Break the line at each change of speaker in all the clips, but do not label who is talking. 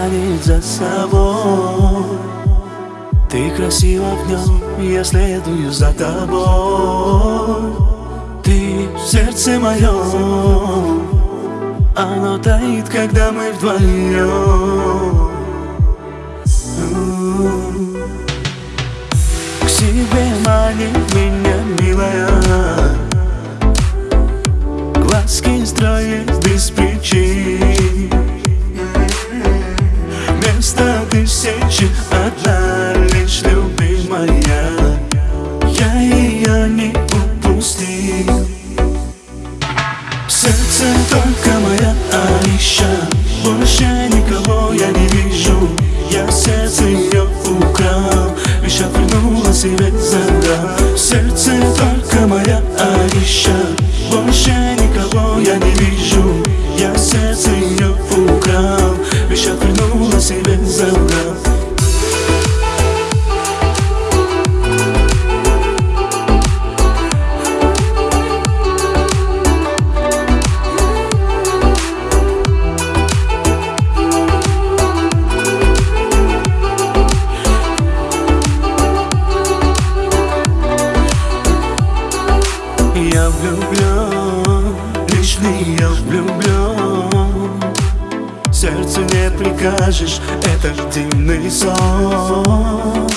тянет за собой. Ты красива в нем, я следую за тобой. Ты в сердце моем Оно тает, когда мы вдвоем К себе манит меня, милая. Глазки строит без любимая Я ее не упустил. Сердце только моя Аиша Больше никого я не вижу. Я сердце ее украл. Лишь отвернула себе забрал Сердце только моя Аиша Больше никого я не вижу. Я сердце ее украл. Лишь отвернула себе забрал Я влюблен, лишь в нее влюблен Сердцу не прикажешь, это дивный сон.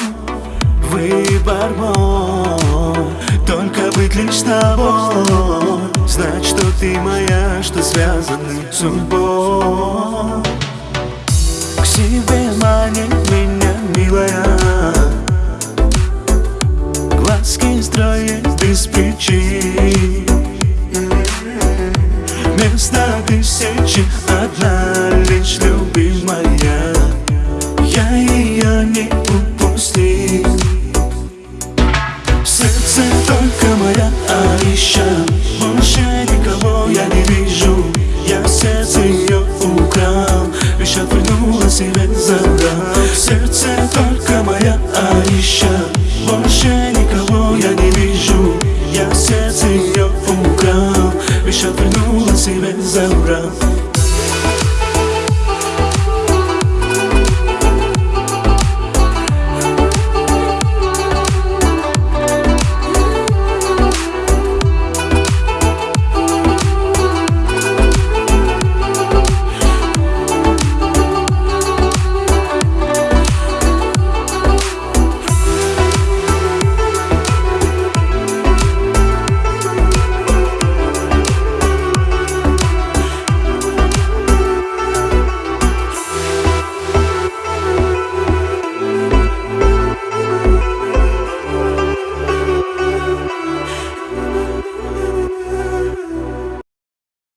Выбор мой, только быть лишь тобой. Знать, что ты моя, что связаны судьбой. К себе манит меня, милая. Глазки строит Место тысячи одна лишь любимая. Я ее не упустил сердце только моя Аиша Больше никого я не вижу. Я сердце ее украл Лишь отвернула себе забрал сердце только моя Аиша Больше никого я не вижу. Я сердце ее украл Що вернулась і без забрав